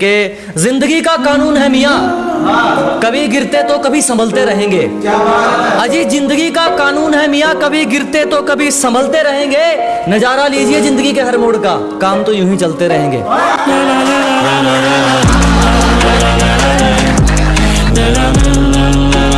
कि ज़िंदगी का कानून है मियाँ। कभी गिरते तो कभी संभलते रहेंगे। अजी ज़िंदगी का कानून है मियाँ। कभी गिरते तो कभी संभलते रहेंगे। नज़ारा लीजिए ज़िंदगी के हर मोड़ का। काम तो यूँ ही चलते रहेंगे।